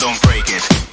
don't break it.